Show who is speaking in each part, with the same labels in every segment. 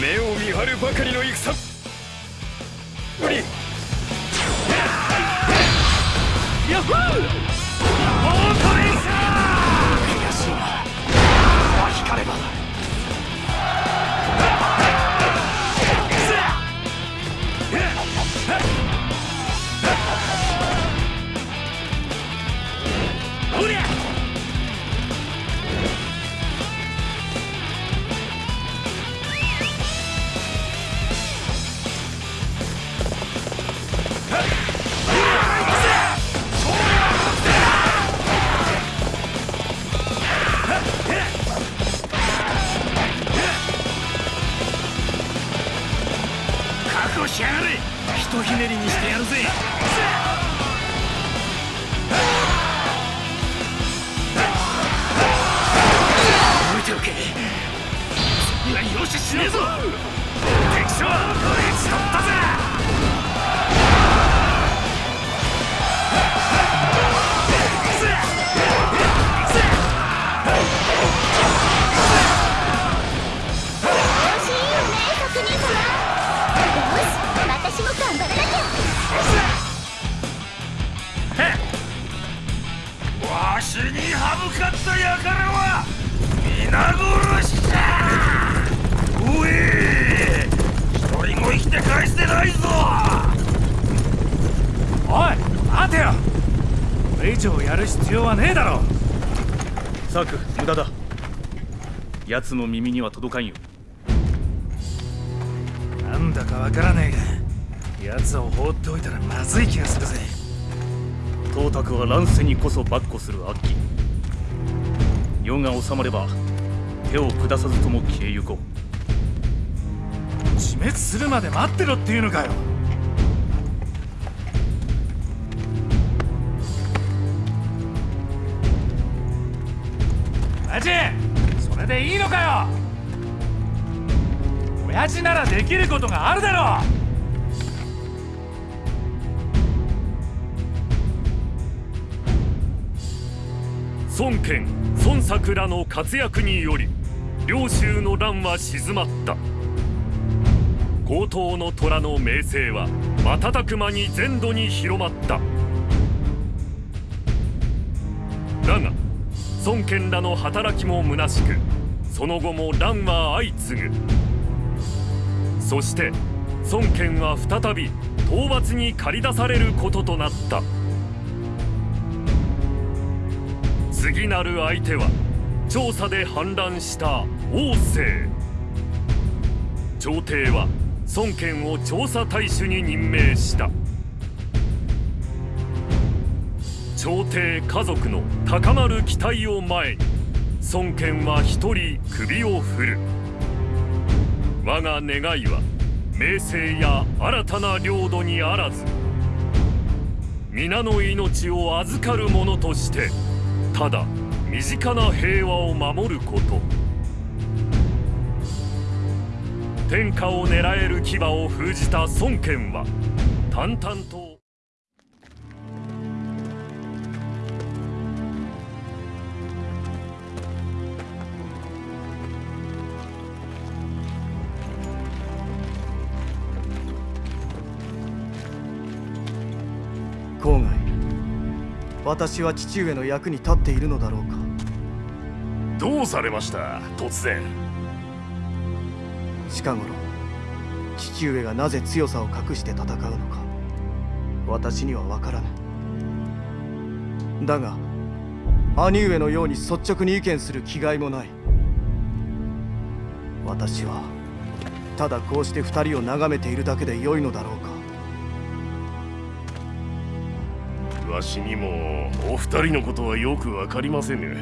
Speaker 1: 目を見張るばかりの戦。ぶり
Speaker 2: ヤッホー!
Speaker 3: 奴の耳には届かんよ。
Speaker 2: なんだかわからねえが奴を放っておいたらまずい気がするぜ。
Speaker 3: 董卓は乱世にこそ跋扈する悪鬼。世が収まれば手を下さずとも消えゆこう。
Speaker 2: 自滅するまで待ってろっていうのかよきることがあるだろう。
Speaker 4: 孫権孫作らの活躍により領州の乱は静まった。高等の虎の名声は瞬く間に全土に広まった。だが孫権らの働きも虚しくその後も乱は相次ぐ。そして孫権は再び討伐に駆り出されることとなった。次なる相手は調査で反乱した王政。朝廷は孫権を調査大使に任命した。朝廷家族の高まる期待を前に孫権は一人首を振る。我が願いは名声や新たな領土にあらず皆の命を預かる者としてただ身近な平和を守ること。天下を狙える牙を封じた孫権は淡々と
Speaker 5: 私は父上の役に立っているのだろうか。
Speaker 4: どうされました突然。
Speaker 5: 近頃父上がなぜ強さを隠して戦うのか私には分からぬ。だが兄上のように率直に意見する気概もない。私はただこうして二人を眺めているだけで良いのだろうか
Speaker 4: わしにもお二人のことはよくわかりませぬ。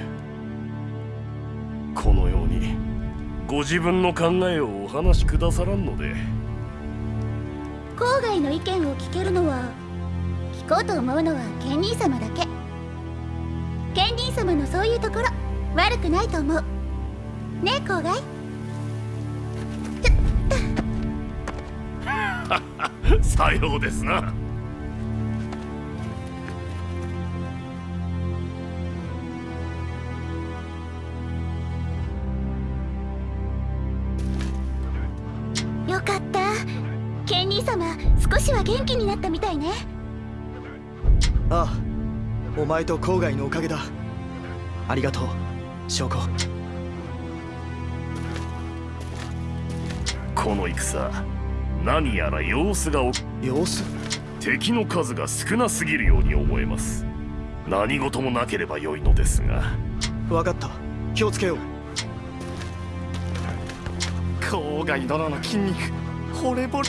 Speaker 4: このようにご自分の考えをお話しくださらんので。
Speaker 6: 郊外の意見を聞けるのは聞こうと思うのはケンニー様だけ。ケンニー様のそういうところ悪くないと思う。ねえ郊外。
Speaker 4: さようですな
Speaker 6: は元気になったみたいね。
Speaker 5: ああお前と郊外のおかげだ。ありがとう証拠
Speaker 7: この戦何やら様子がお
Speaker 5: 様子？
Speaker 7: 敵の数が少なすぎるように思えます。何事もなければ良いのですが。
Speaker 5: 分かった。気をつけよう。郊外殿の筋肉惚れぼれ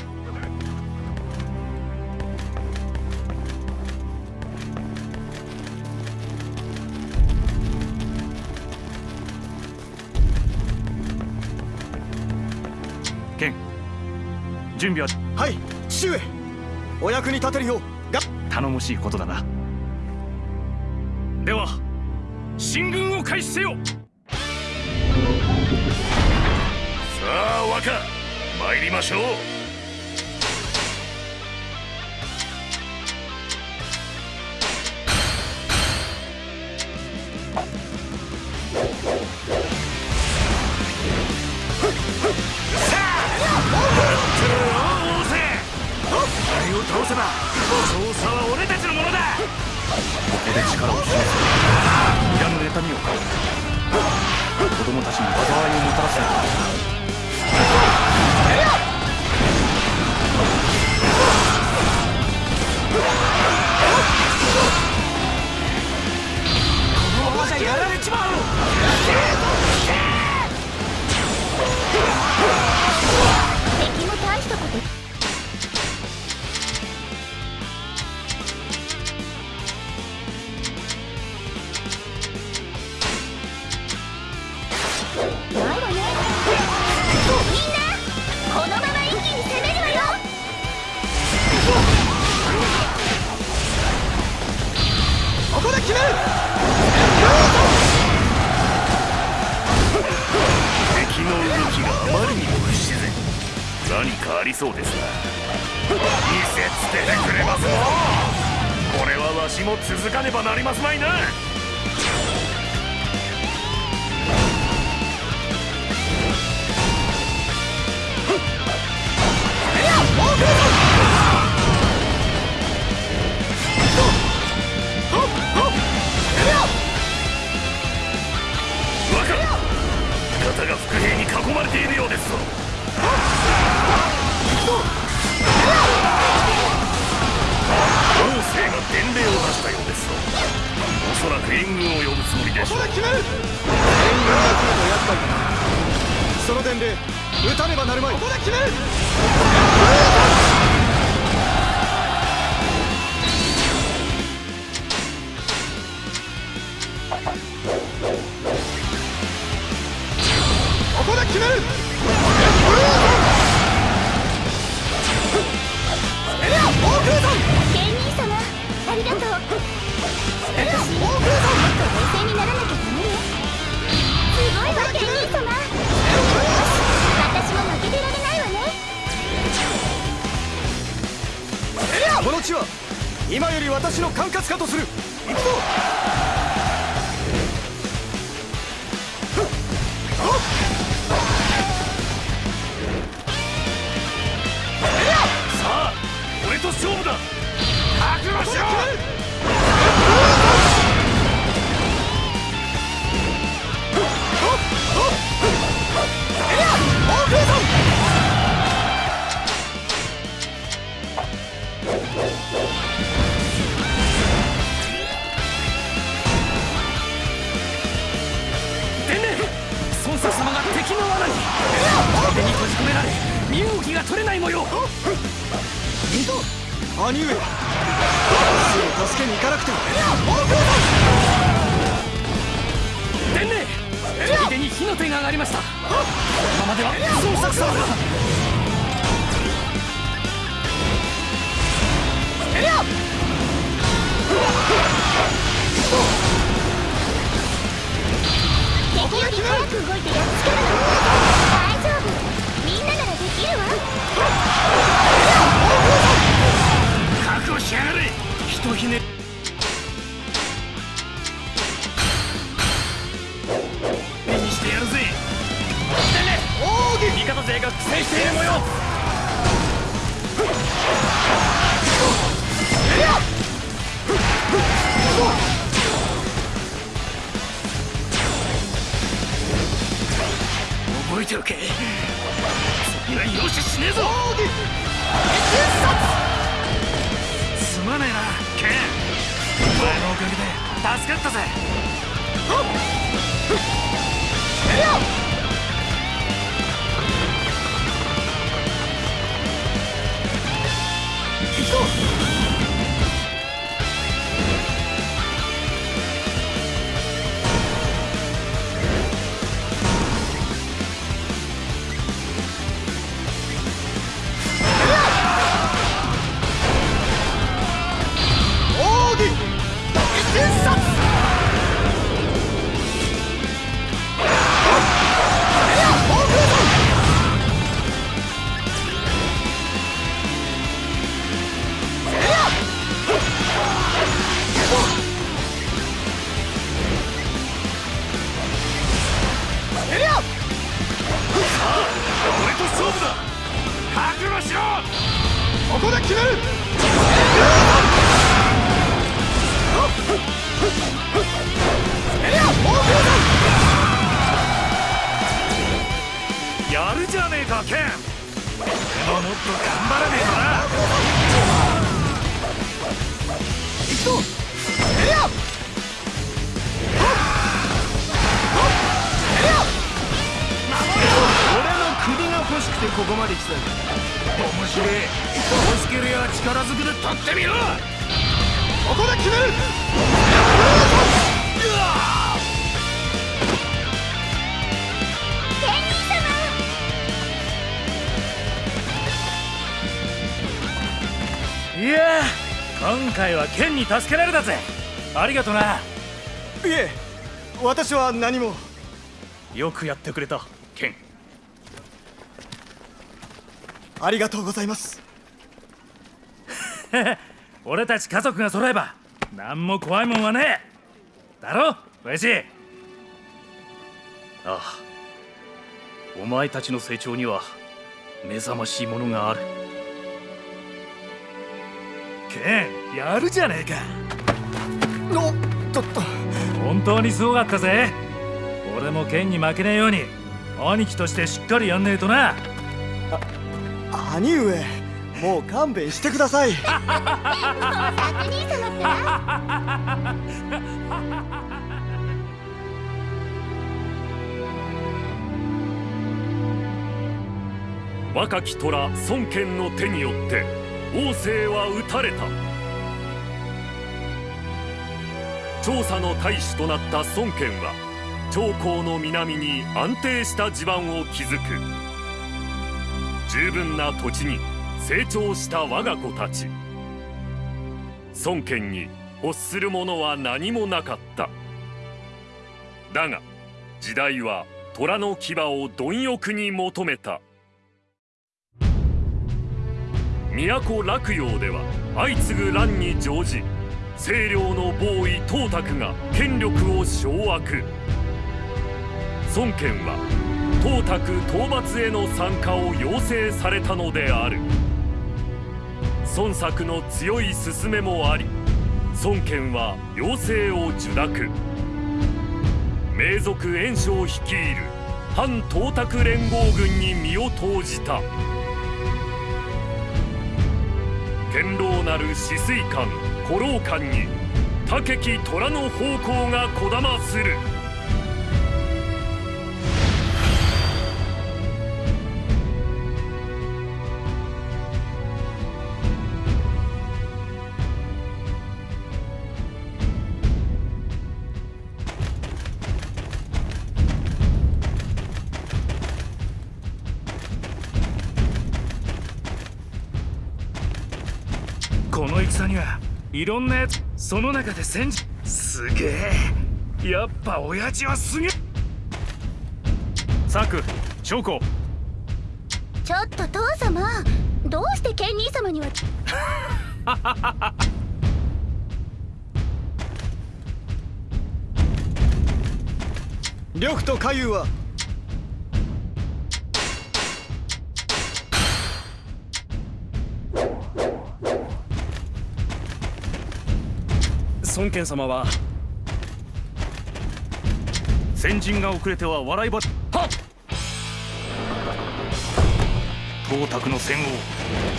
Speaker 1: 準備は
Speaker 5: はい父上。お役に立てるようが
Speaker 1: 頼もしいことだな。では進軍を開始せよ。
Speaker 7: さあ若参りましょうそうです。な見せつけてくれますのこれはわしも続かねばなりますまいな。が伏兵に囲まれているようですぞ。王政が伝令を出したようですぞ。おそらく援軍を呼ぶつもりでしょう。
Speaker 5: ここで決める援軍が来ると厄介だその伝令撃たねばなるまいここで決める。
Speaker 6: 兄
Speaker 5: 上。すぐ助けに行かなくては
Speaker 2: 天霊砦に火の手が上がりました。このままでは孫作様が
Speaker 6: 敵より早く動いてやっつけるの。大丈夫。みんなならできるわ
Speaker 2: しやがれ。ひとひね目にしてやるぜ。起てね奥義味方勢が苦戦している模様。覚えておけ。次は容赦しねえぞ。ねえな。ケン。お前のおかげで助かったぜ。ここまで来たんだ面白い。欲しけりゃ力ずくで取ってみろ。ここで決める。
Speaker 3: いや今回はケンに助けられたぜ。ありがとな。い
Speaker 5: え私は何も。
Speaker 3: よくやってくれたケン
Speaker 5: ありがとうございます。
Speaker 3: 俺たち家族が揃えば何も怖いもんはねえ。だろ親父。ああ。お前たちの成長には目覚ましいものがある。ケンやるじゃねえか。
Speaker 5: おっとっと。
Speaker 3: 本当にすごかったぜ。俺もケンに負けねえように兄貴としてしっかりやんねえとな
Speaker 5: 兄上もう勘弁してください。
Speaker 6: お作兄様ってな
Speaker 4: 若き虎孫権の手によって王政は討たれた。調査の大使となった孫権は長江の南に安定した地盤を築く。十分な土地に成長した我が子たち。孫権に欲するものは何もなかった。だが時代は虎の牙を貪欲に求めた。都洛陽では相次ぐ乱に乗じ清涼のボーイ董卓が権力を掌握。孫権は董卓討伐への参加を要請されたのである。孫作の強い勧めもあり孫権は要請を受諾。名族袁紹率いる反董卓連合軍に身を投じた。堅牢なる止水艦古老艦に武き虎の方向がこだまする。
Speaker 3: いろんなやつその中で戦時。すげえ。やっぱ親父はすげえ。サク証拠
Speaker 6: ちょっと父様どうしてケンニー様には。
Speaker 5: 呂布と海遊は
Speaker 3: 孫権様は先陣が遅れては笑いばはっ！
Speaker 1: 東卓の戦を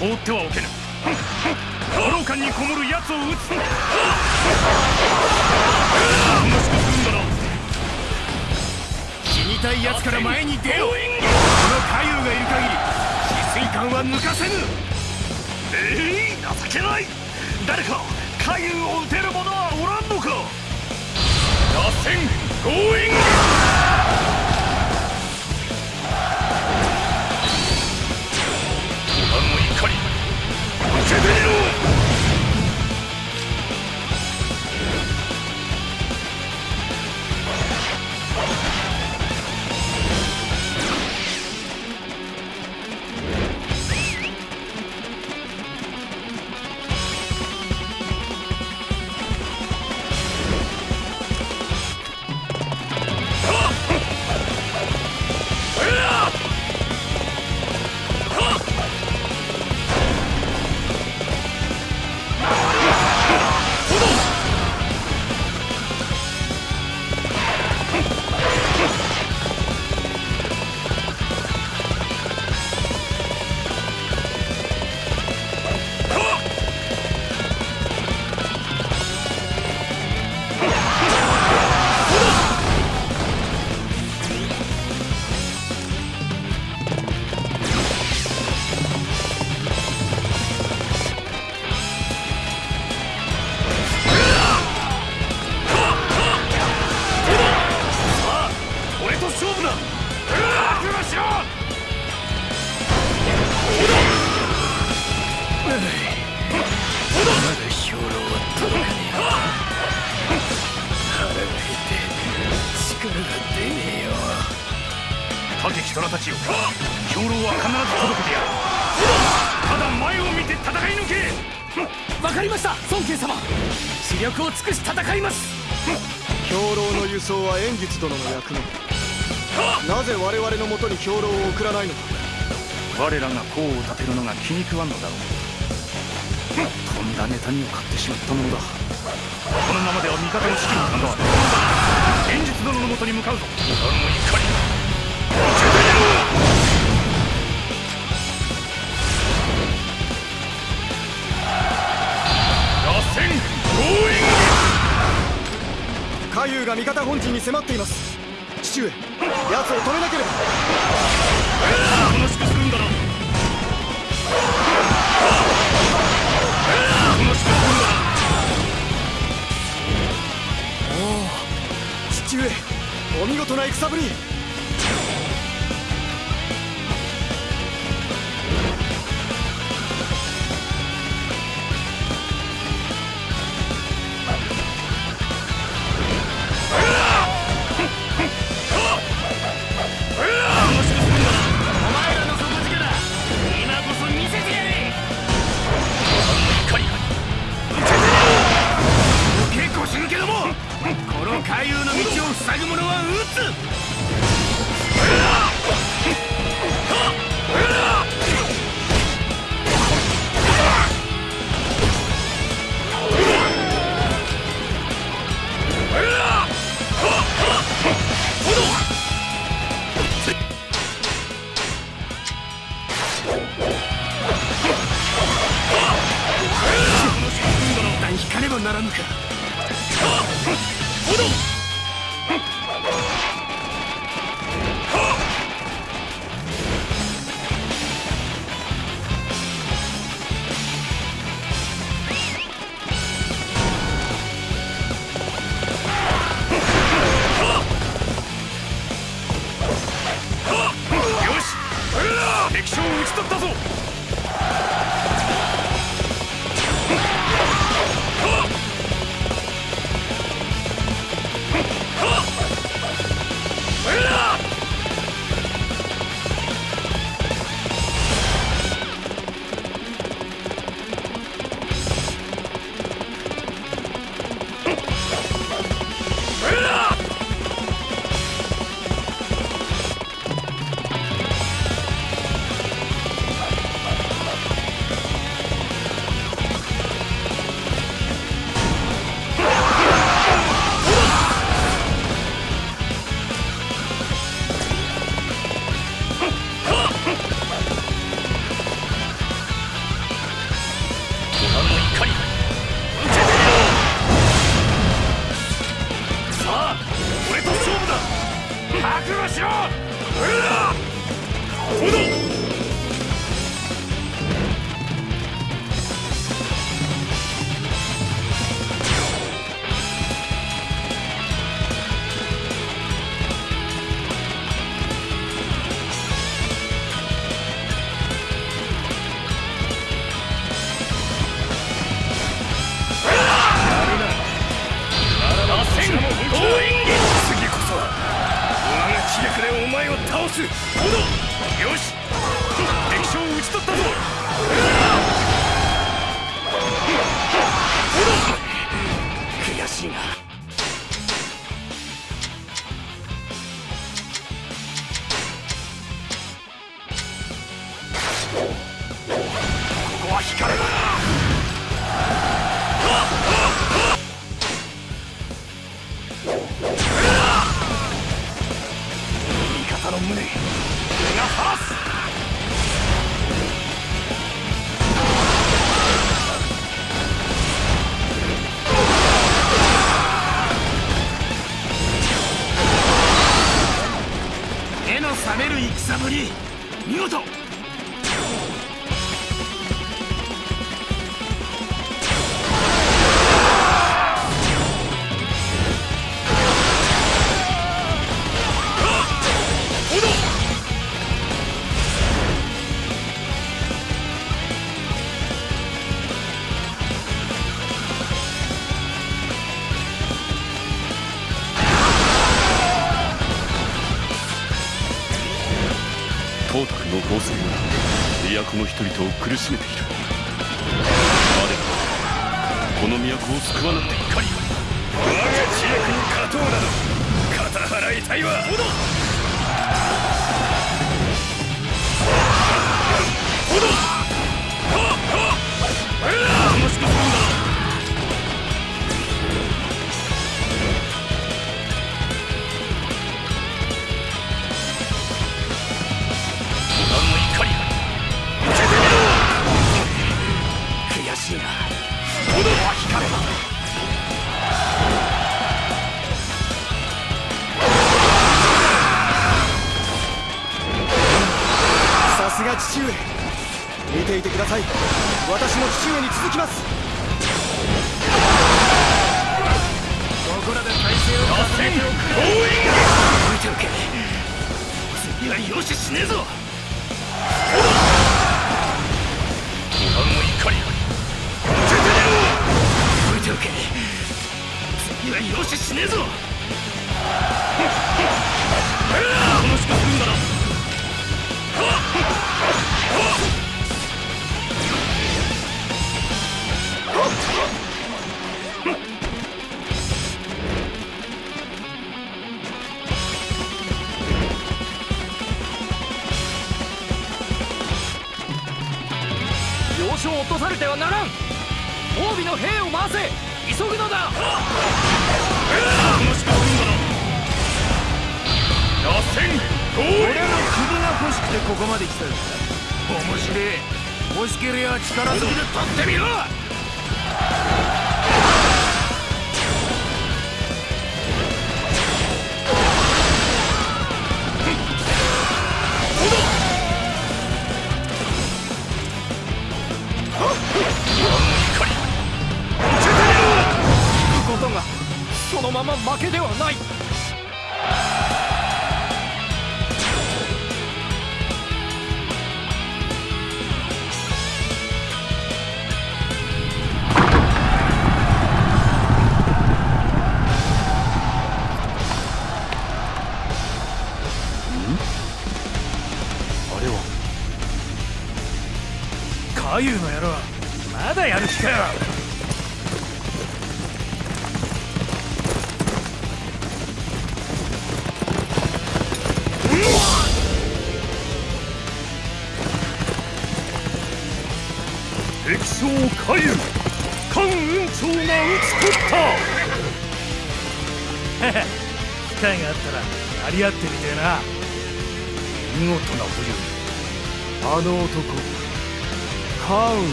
Speaker 1: 放ってはおけぬ。五郎館にこもる奴を撃つ。楽しくするんだな
Speaker 8: 死にたい奴から前に出ようこの海遊がいる限り止水艦は抜かせぬ。
Speaker 1: ええ情けない。誰か海遊を撃てる者はけてみろ
Speaker 2: 我ら
Speaker 1: が功を立てるのが気に食わんのだろう。とんだネタにを買ってしまったものだ。このままでは味方の士気に関わる。現実殿のもとに向かうぞ。あの怒り受けてみろ螺旋ゴーイング
Speaker 2: 海遊が味方本陣に迫っています。父上奴を止めなければ。
Speaker 1: 楽しくするんだな
Speaker 2: 見事な戦ぶり
Speaker 8: 海遊の道を塞ぐ者は撃つ。
Speaker 1: よし。敵将を討ち取ったぞ。
Speaker 2: 悔しいな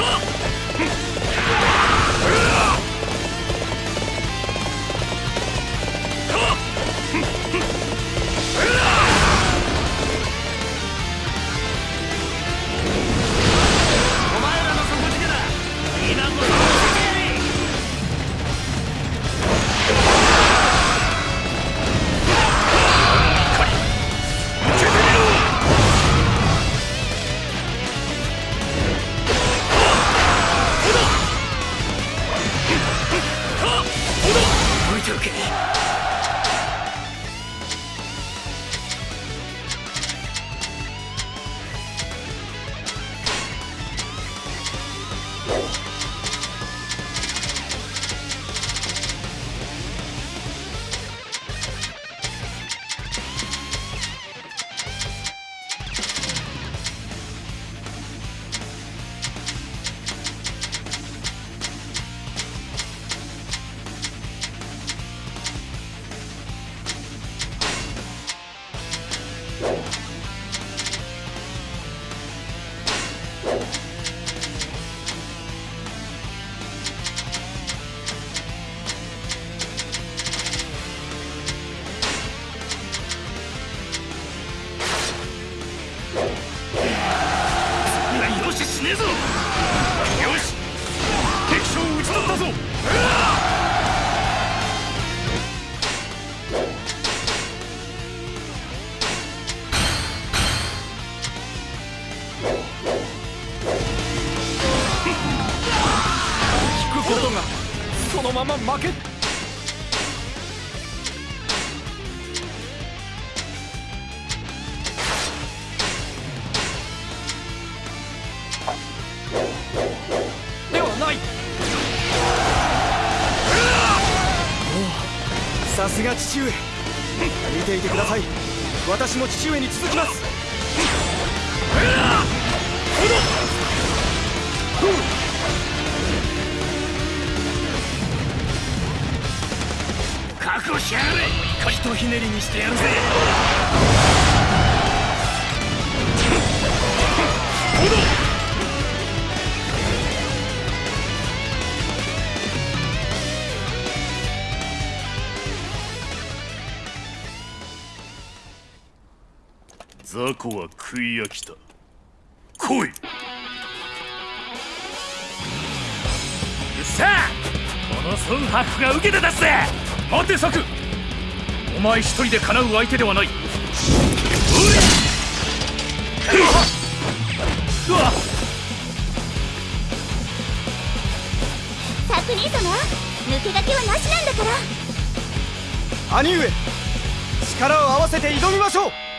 Speaker 2: ットれと
Speaker 9: ひねりにしてやるぜ
Speaker 10: は食い飽きた。来い。
Speaker 1: うっさこの孫博が受けて出すぜ。果て策お前一人でかなう相手ではない。うわ
Speaker 6: サクリ様抜け駆けはなしなんだから。
Speaker 7: 兄上力を合わせて挑みましょう。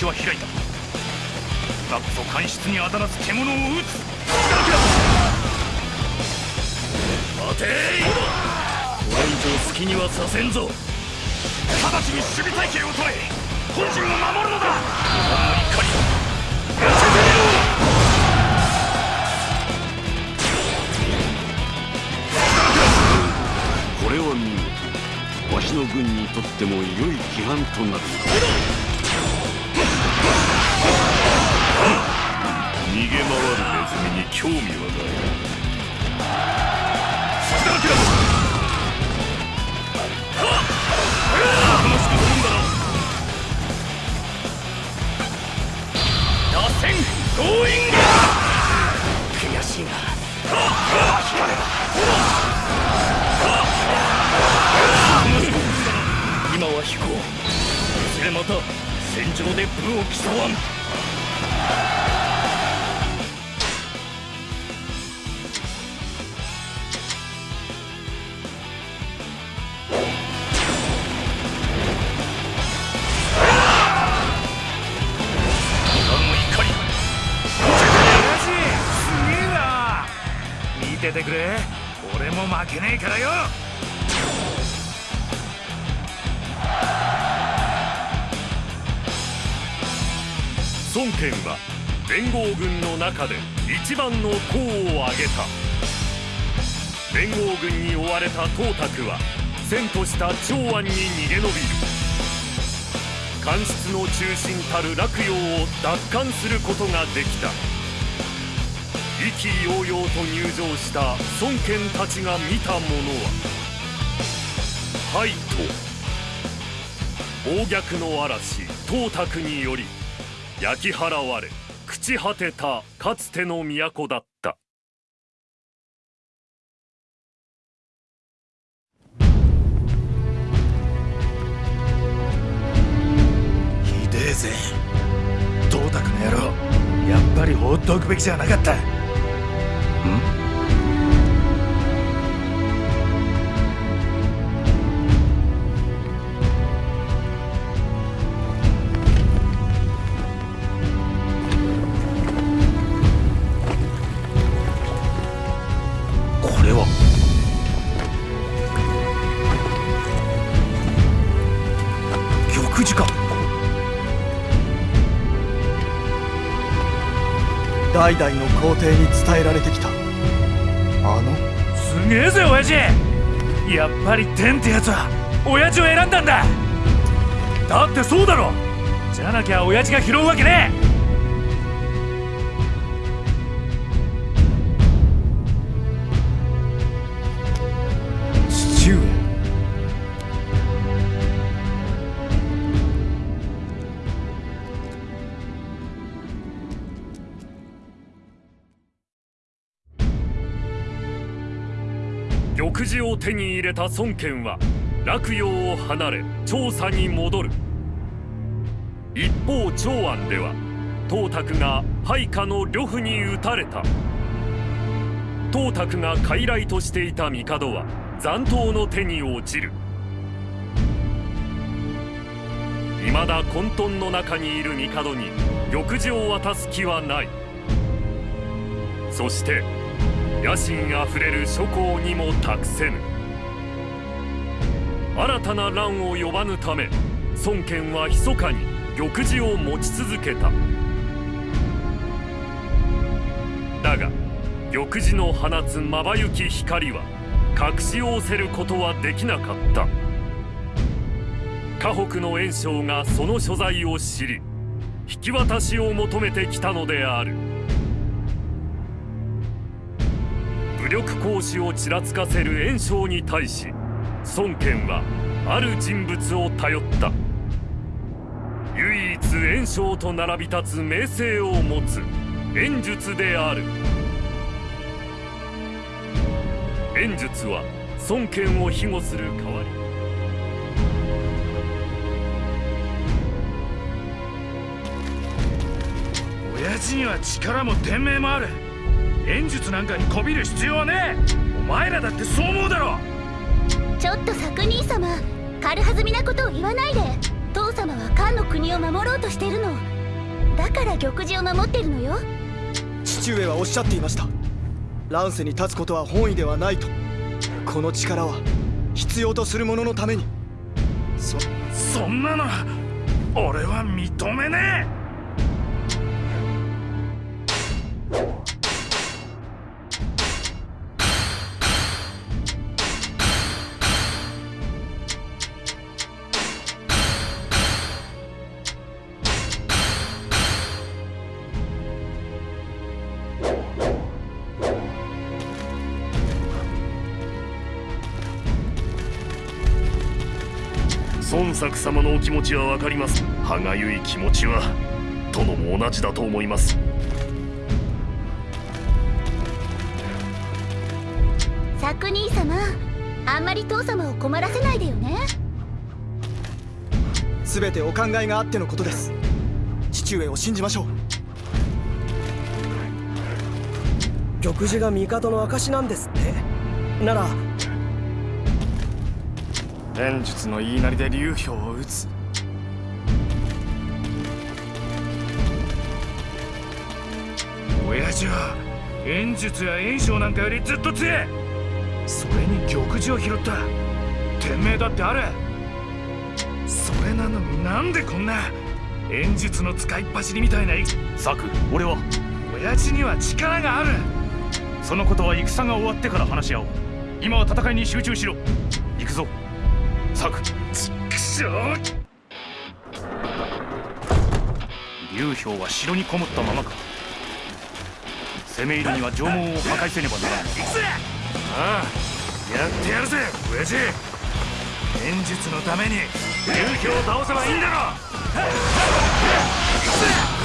Speaker 7: 口は開い
Speaker 1: た。今こそにらず獣を撃つ。
Speaker 10: 待て。これ以上好きにはさせんぞ
Speaker 2: 興味は
Speaker 3: 俺も負けねえからよ。
Speaker 4: 孫権は連合軍の中で一番の功を挙げた。連合軍に追われた董卓は遷都した長安に逃げ延びる。官室の中心たる洛陽を奪還することができた。意気揚々と入場した孫権たちが見たものははいと暴虐の嵐董卓により焼き払われ朽ち果てたかつての都だった。
Speaker 3: ひでえぜ。董卓の野郎。やっぱり放っておくべきじゃなかった。
Speaker 5: 代々の皇帝に伝えられてきた。あの？
Speaker 3: すげえぜ親父。やっぱり天ってやつは親父を選んだんだ。だってそうだろ。じゃなきゃ親父が拾うわけね
Speaker 4: え。を手に入れた孫権は洛陽を離れ調査に戻る。一方長安では董卓が配下の呂布に討たれた。董卓が傀儡としていた帝は残党の手に落ちる。未だ混沌の中にいる帝に玉璽を渡す気はない。そして野心あふれる諸侯にも託せぬ。新たな乱を呼ばぬため孫権は密かに玉璽を持ち続けた。だが玉璽の放つまばゆき光は隠し仰せることはできなかった。河北の袁紹がその所在を知り引き渡しを求めてきたのである。力行使をちらつかせる袁紹に対し孫権はある人物を頼った。唯一袁紹と並び立つ名声を持つ袁術である。袁術は孫権を庇護する代わり。
Speaker 3: 親父には力も天命もある。演術なんかにこびる必要はねえ。お前らだってそう思うだろ。
Speaker 6: ちょっと作兄様軽はずみなことを言わないで。父様は漢の国を守ろうとしてるの。だから玉璽を守ってるのよ。
Speaker 5: 父上はおっしゃっていました。乱世に立つことは本意ではないと。この力は必要とする者のために。そ
Speaker 3: そんなの俺は認めね
Speaker 4: 孫作様のお気持ちは分かります。歯がゆい気持ちは殿も同じだと思います。
Speaker 6: 作兄様あんまり父様を困らせないでよね。
Speaker 5: 全てお考えがあってのことです。父上を信じましょう。
Speaker 11: 玉璽が帝の証なんですって。なら
Speaker 3: 演術の言いなりで流氷を打つ。親父は演術や演唱なんかよりずっと強えそれに玉璽を拾った。天命だってある。それなのになんでこんな。演術の使いっ走りみたいな。
Speaker 1: ザク俺は。
Speaker 3: 親父には力がある。
Speaker 1: そのことは戦が終わってから話し合おう。今は戦いに集中しろ。行くぞザク
Speaker 3: ちくしょう
Speaker 1: 劉氷は城にこもったままか。攻め入るには城門を破壊せねばならない
Speaker 3: くぜああ。やってやるぜ親父演術のために劉氷を倒せばいいんだろ行くぜ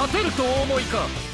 Speaker 3: 勝て
Speaker 6: る
Speaker 3: とお
Speaker 8: 思いか？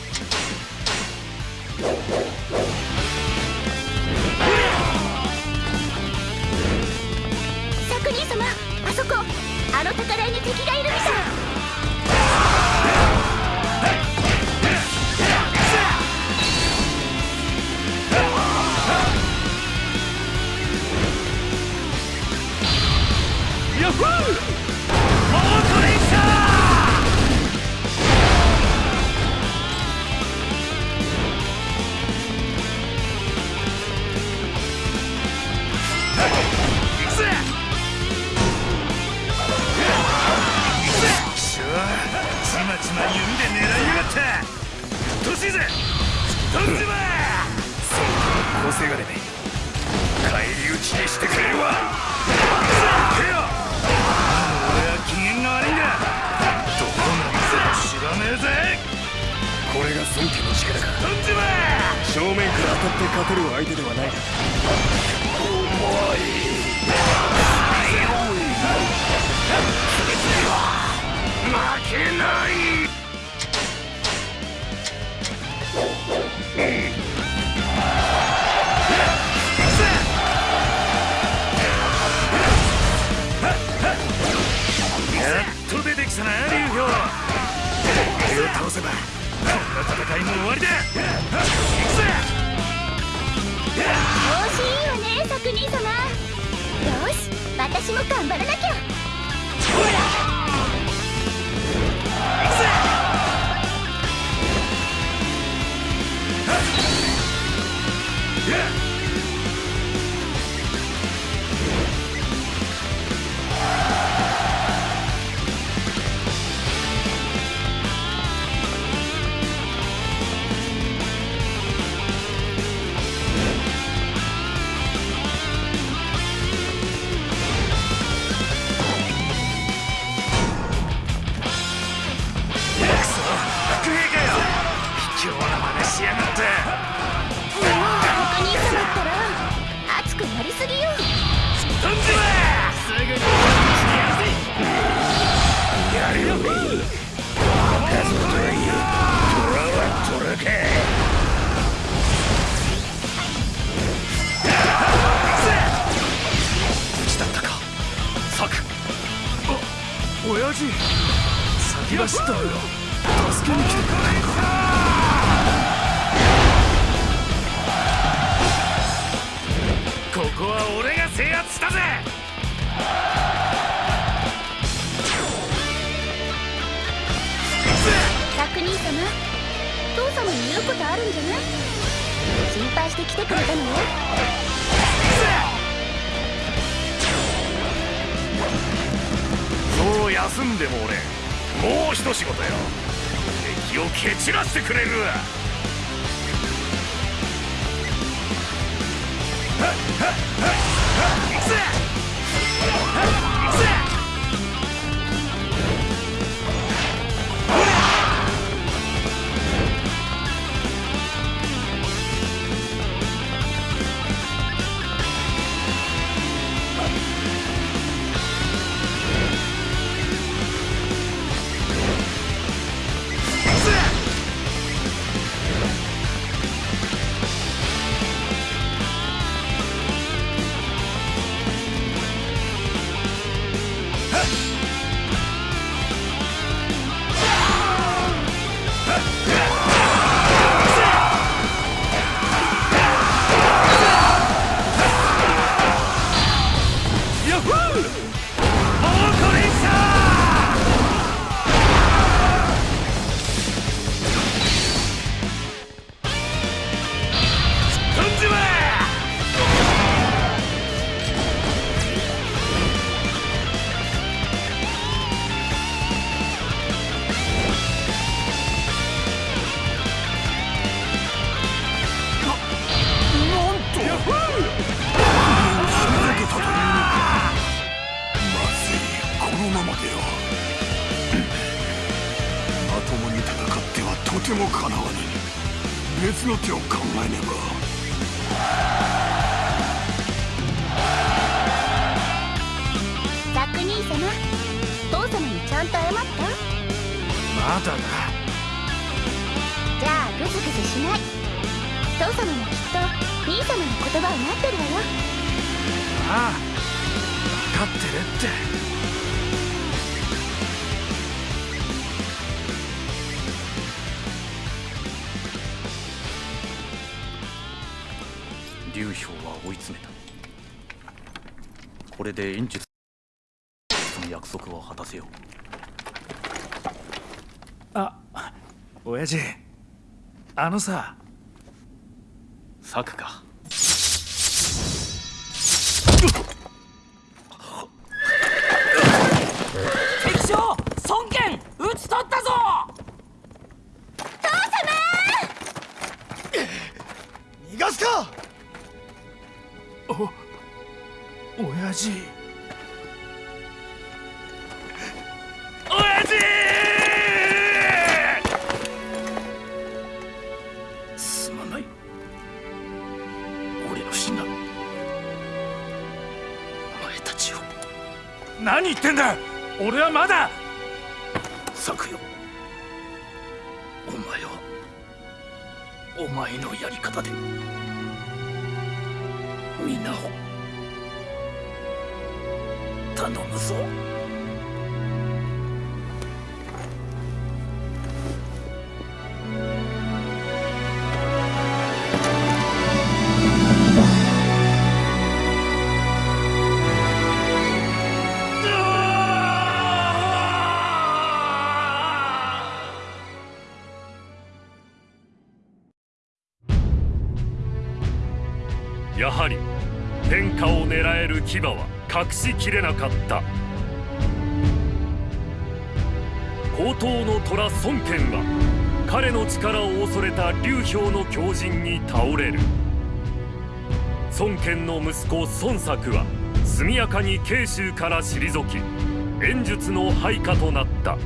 Speaker 6: あの
Speaker 3: さ
Speaker 4: やはり天下を狙える牙は隠しきれなかった。高等の虎孫権は彼の力を恐れた劉氷の狂人に倒れる。孫権の息子孫作は速やかに慶州から退き演術の配下となった。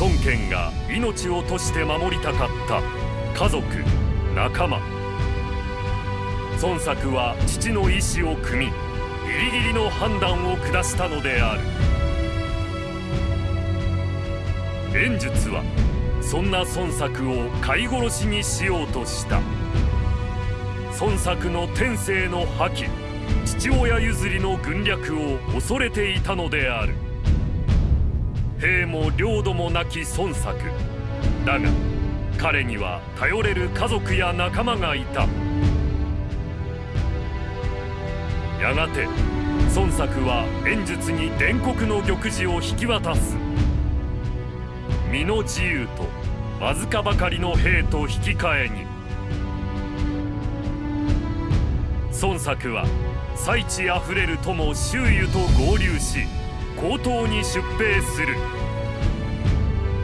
Speaker 4: 孫権が命を賭して守りたかった。家族仲間。孫作は父の意志を汲みギリギリの判断を下したのである。演術はそんな孫作を飼い殺しにしようとした。孫作の天性の覇気父親譲りの軍略を恐れていたのである。兵も領土もなき孫作。だが彼には頼れる家族や仲間がいた。やがて孫作は演術に伝国の玉璽を引き渡す。身の自由とわずかばかりの兵と引き換えに。孫作は最地あふれる友周囲と合流し高等に出兵する。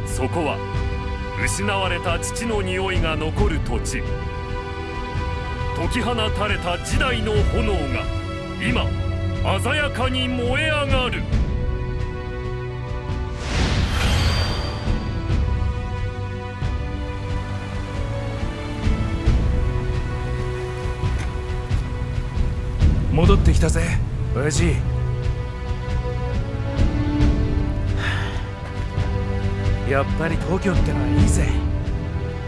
Speaker 4: そこは失われた父の匂いが残る土地。解き放たれた時代の炎が今鮮やかに燃え上がる。
Speaker 3: 戻ってきたぜ親父。やっぱり東京ってのはいいぜ。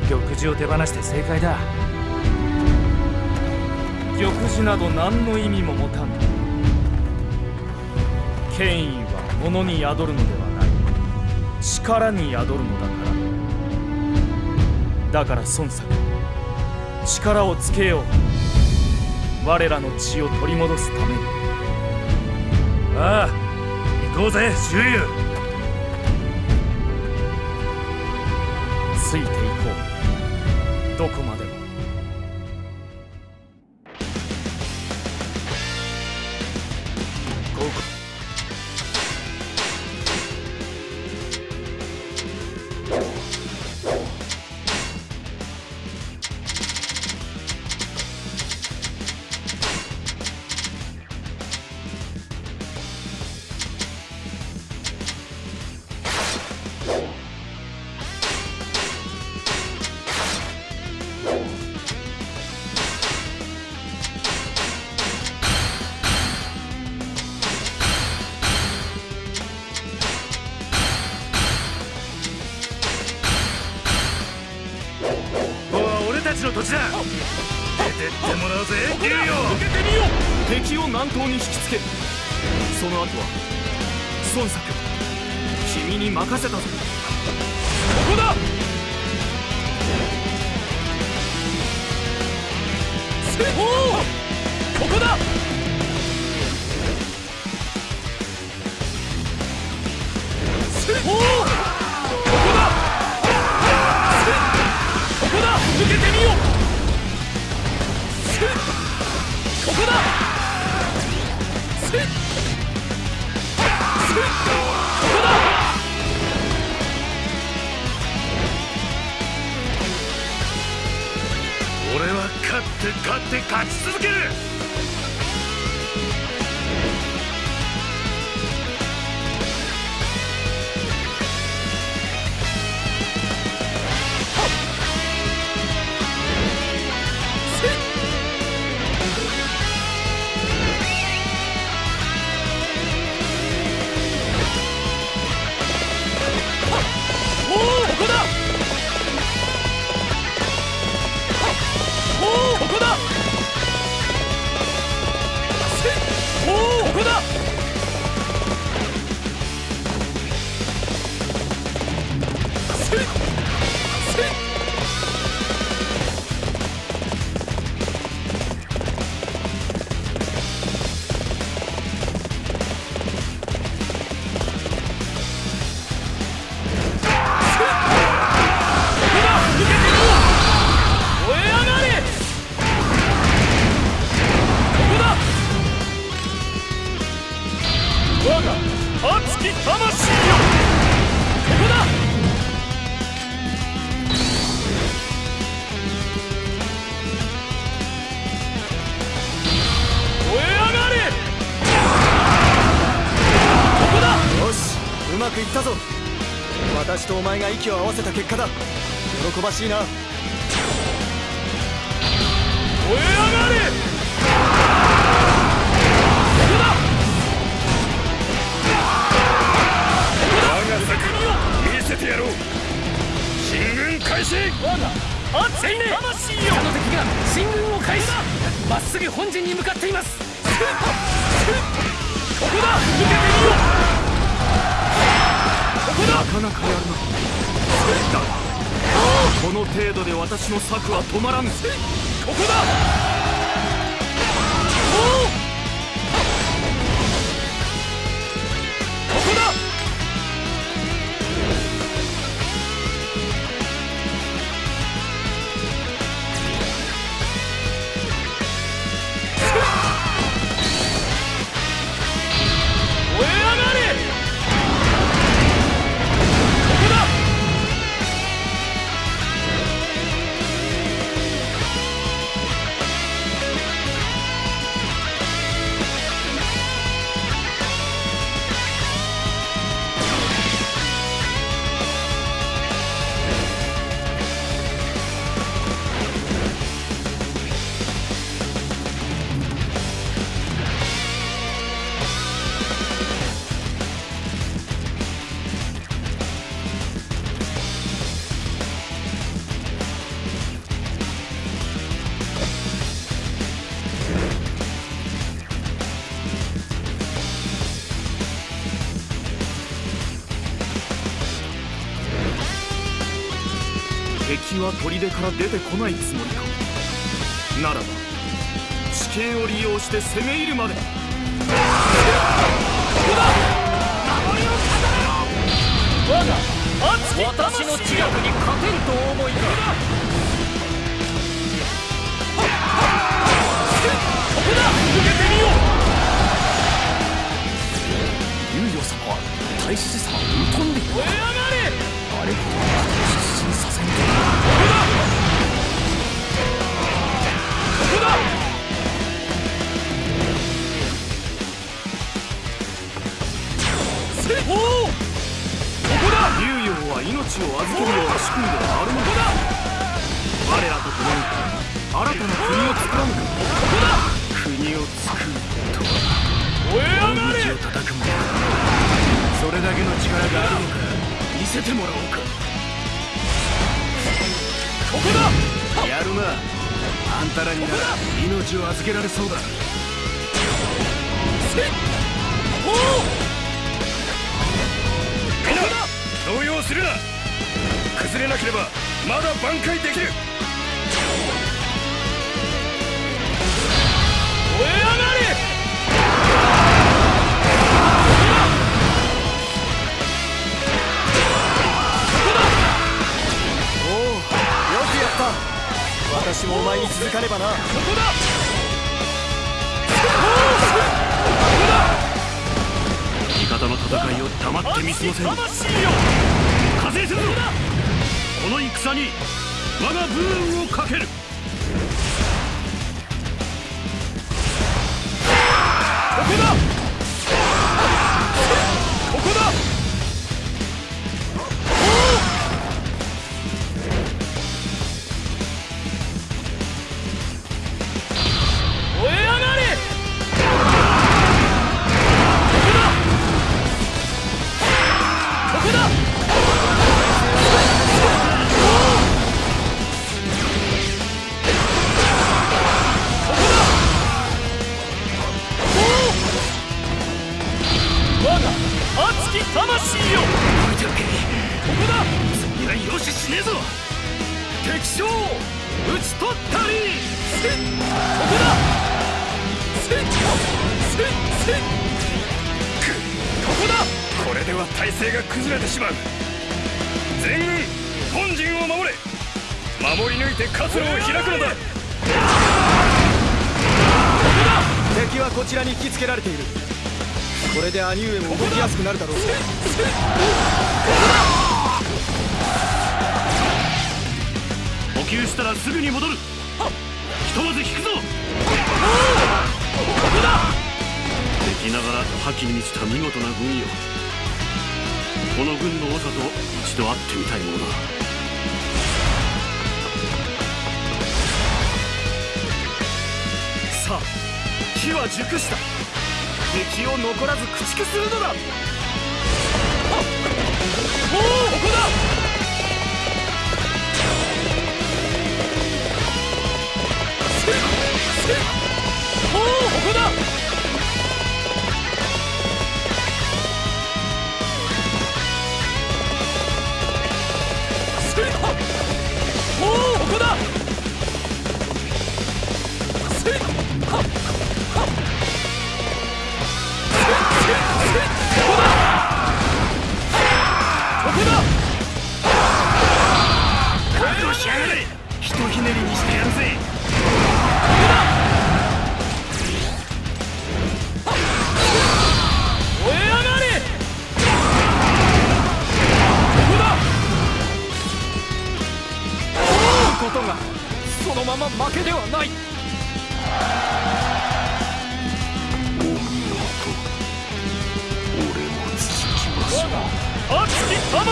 Speaker 3: 玉璽を手放して正解だ。
Speaker 8: 玉璽など何の意味も持たん権威は物に宿るのではない。力に宿るのだから。だから孫作。力をつけよう。我らの血を取り戻すために。
Speaker 3: ああ行こうぜ周遊
Speaker 8: ついていこう。どこまで
Speaker 5: 的息を合わせた結果だ。喜ばしいな。
Speaker 8: 燃え上がれ！
Speaker 2: 我が作見せてやろう。進軍開始！
Speaker 8: 熱いね！魂よあの敵が進軍を開始！まっすぐ本陣に向かっています。ここだ！受けてみよう！ここだ！なかなかやるなこの程度で私の策は止まらぬここだ！は砦から出てこないつもりか。ならば地形を利用して攻め入るまで。私の知略に勝てるとお思いか。ここだ受けてみよう猶予様は大志様を疎んでいる燃え上がれあれは命を預けるような仕組みではあるのだ我らと共に新たな国を作らぬかここだ。
Speaker 5: 国を作ると
Speaker 8: 燃え上がれ
Speaker 5: を叩くもそれだけの力があるのか見せてもらおうか
Speaker 8: ここだ
Speaker 5: やるなあんたらになら命を預けられそうだ。
Speaker 8: せおお
Speaker 2: みんな動揺するな。崩れなければまだ挽回できる
Speaker 5: 私もお前に続かねばな。
Speaker 8: ここだ。
Speaker 2: 味方の戦いを黙って見過ごせん。
Speaker 8: 魂よ。
Speaker 2: 加勢するぞこの戦に我が武運をかける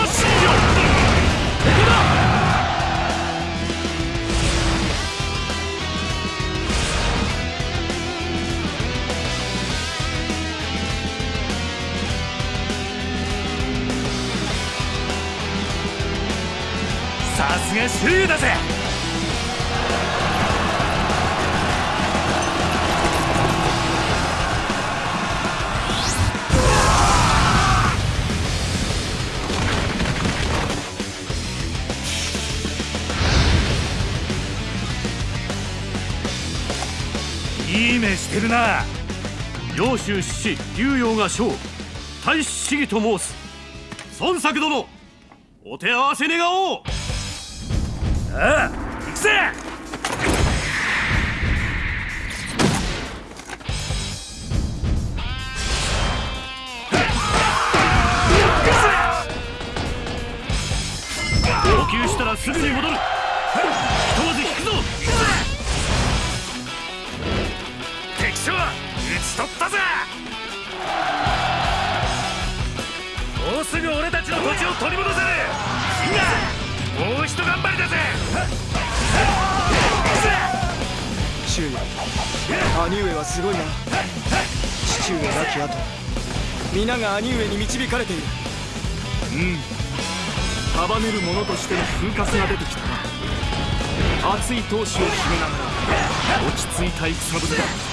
Speaker 2: して
Speaker 5: る。な。
Speaker 3: 領州志士竜陽が将大使市議と申す。孫作殿お手合わせ願おう。ああ行くぜ。要求したらすぐに戻る。
Speaker 5: 兄上はすごいな。父上亡き後皆が兄上に導かれている。
Speaker 2: うん。束ねる者としての風格が出てきたな。熱い闘志を秘めながら落ち着いた戦ぶりだ。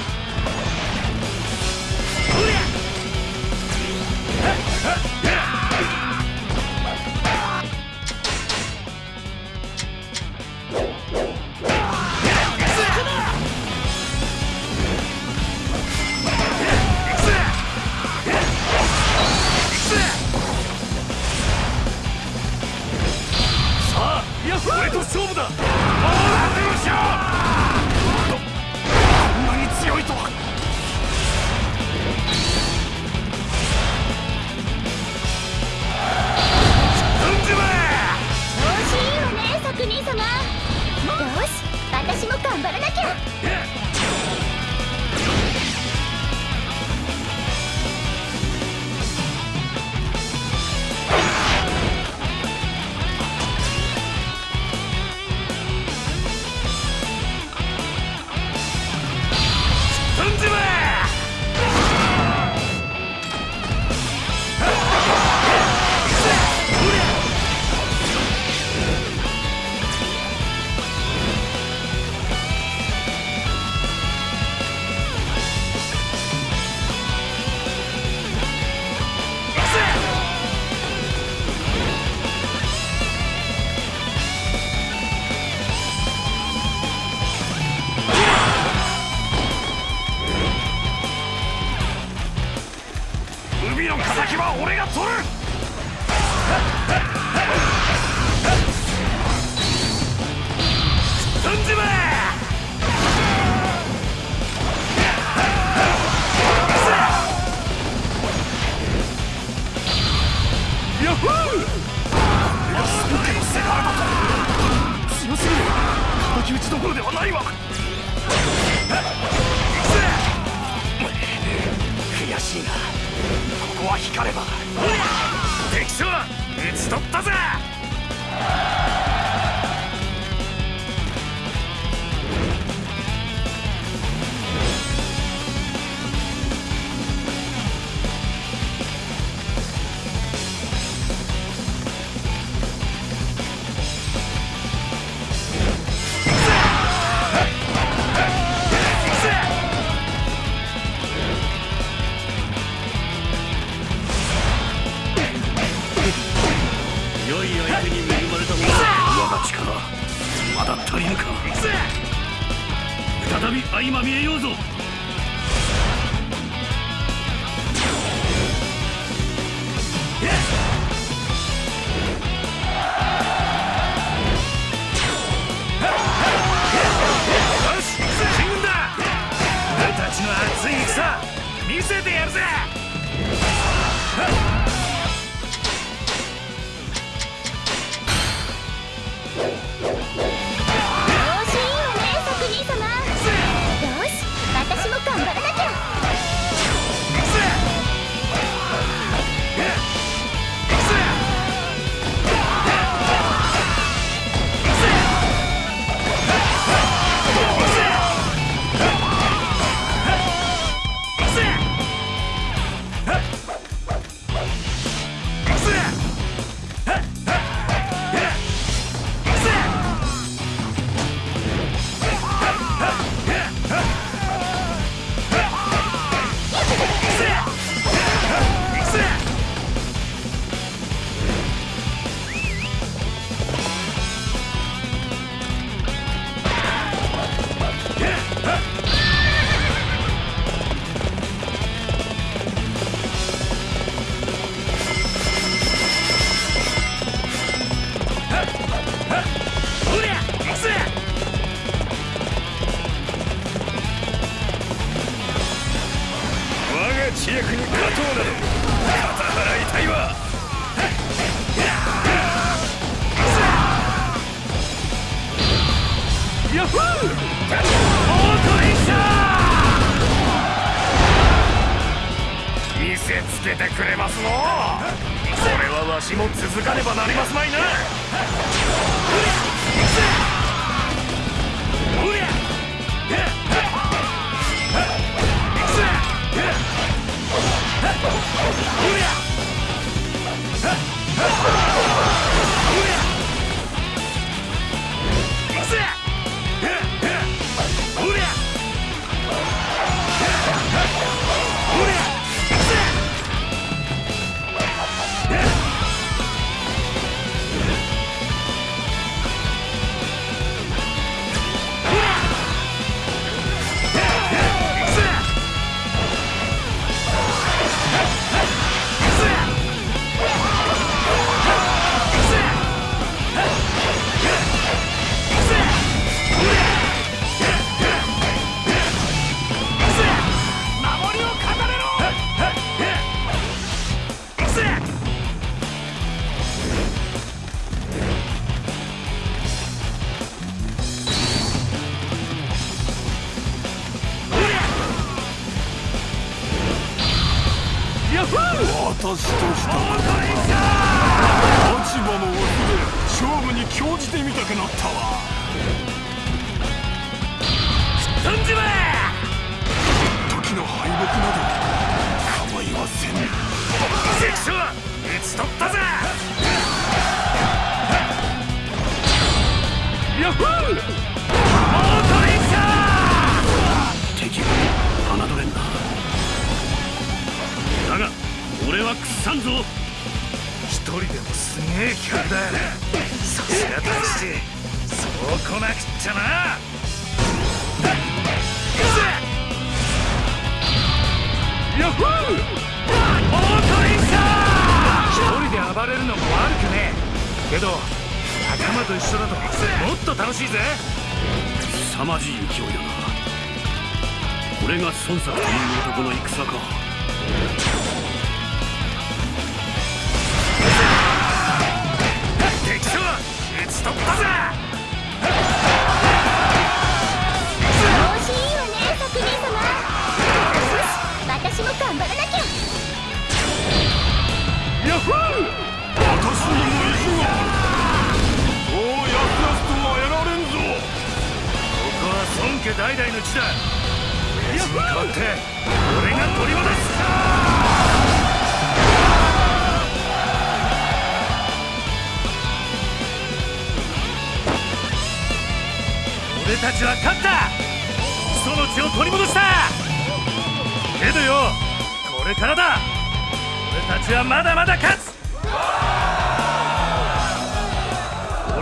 Speaker 4: ちはま
Speaker 1: だまだ
Speaker 3: 勝つ。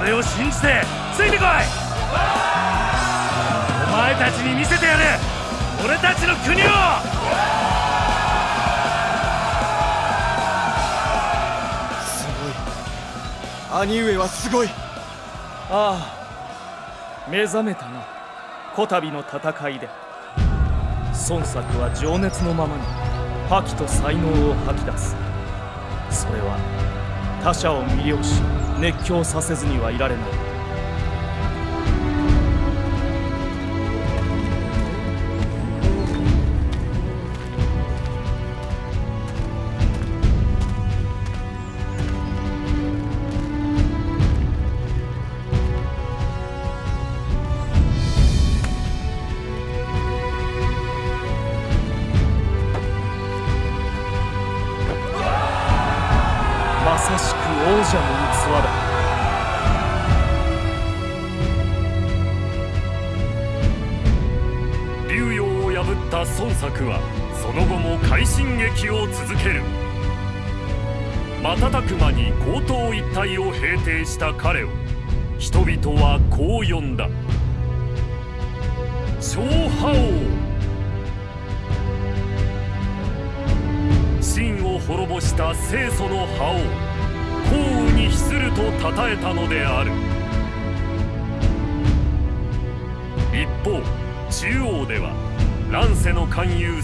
Speaker 3: 俺を信じてついてこい。お前たちに見せてやる。俺たちの国を。
Speaker 5: すごい。兄上はすごい。
Speaker 8: ああ目覚めたな。こたびの戦いで。孫作は情熱のままに覇気と才能を吐き出すそれは他者を魅了し熱狂させずにはいられない。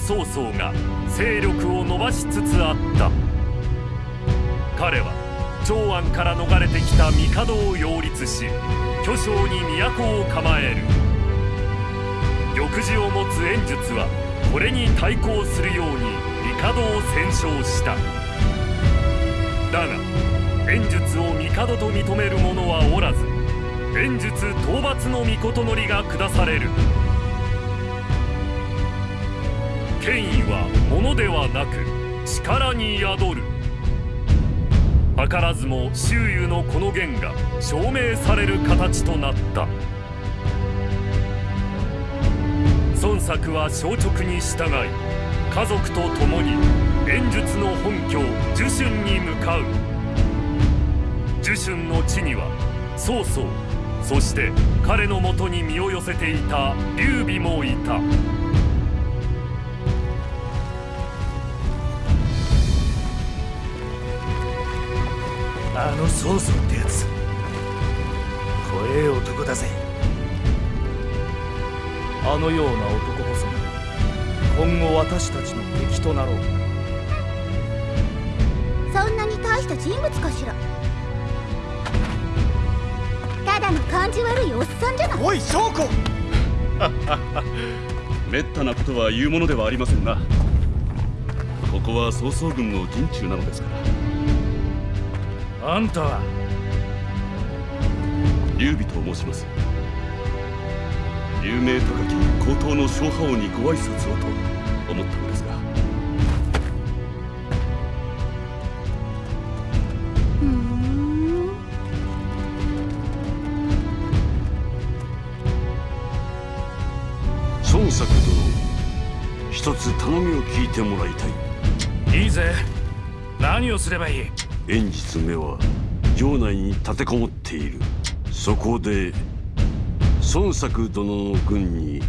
Speaker 4: 曹操が勢力を伸ばしつつあった。彼は長安から逃れてきた帝を擁立し巨匠に都を構える。玉璽を持つ演術はこれに対抗するように帝を戦勝した。だが演術を帝と認める者はおらず演術討伐の御事のりが下される。権威は物ではなく力に宿る。図らずも周囲のこの言が証明される形となった。孫作は消直に従い家族と共に演術の本拠樹春に向かう。樹春の地には曹操そして彼のもとに身を寄せていた劉備もいた。
Speaker 3: あの曹操ってやつ。怖え男だぜ。
Speaker 8: あのような男こそ今後私たちの敵となろう。
Speaker 6: そんなに大した人物かしら。ただの感じ悪いおっさんじゃない。
Speaker 5: おい証拠
Speaker 12: めったなことは言うものではありませんな。ここは曹操軍の陣中なのですから
Speaker 3: あんたは。
Speaker 12: 劉備と申します。有名高き高等の小覇王にご挨拶をと思ったのですが。
Speaker 6: ふーん。
Speaker 10: 孫作殿一つ頼みを聞いてもらいたい。
Speaker 3: いいぜ。何をすればいい？
Speaker 10: 演術目は城内に立てこもっている。そこで孫作殿の軍に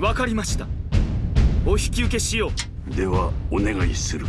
Speaker 8: わかりました。お引き受けしよう。
Speaker 10: ではお願いする